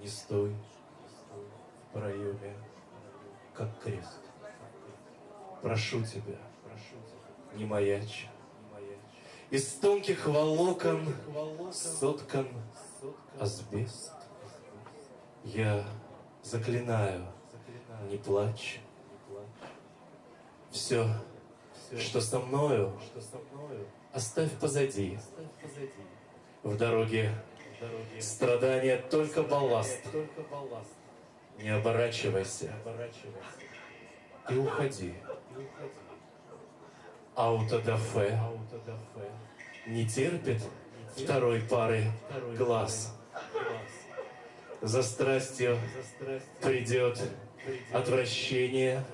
Не стой в проеме, как крест. Прошу тебя, не маячь. Из тонких волокон соткан асбест. Я заклинаю, не плачь. Все, что со мною, оставь позади. В дороге страдания только балласт. Не оборачивайся. И уходи. Аутодафе. Не терпит второй пары глаз. За страстью придет отвращение,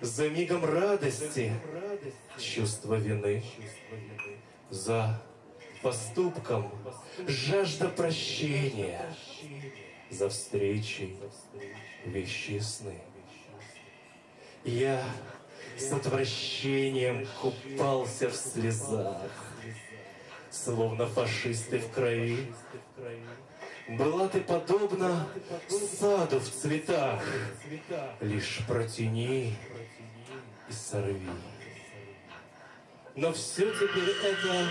за мигом радости чувство вины, за поступком жажда прощения, за встречей вещи Я с отвращением купался в слезах, словно фашисты в крови. Была ты подобна саду в цветах, лишь протяни и сорви. Но все теперь это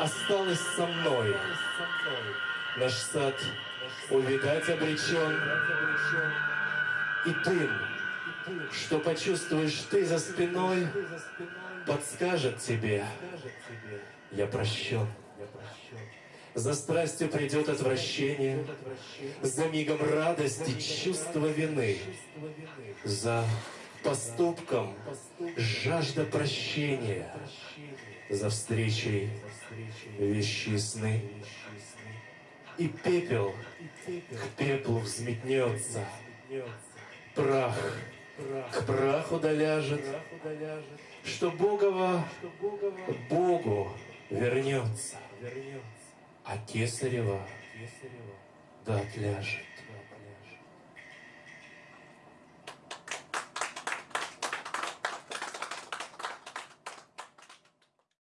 осталось со мной. Наш сад увидать обречен, и дым, что почувствуешь ты за спиной, подскажет тебе, я прощен. За страстью придет отвращение, за мигом радости чувство вины, за поступком жажда прощения, за встречей вещи. И пепел к пеплу взметнется, прах к праху доляжет, что Богова Богу вернется, а Кесарева да отляжет.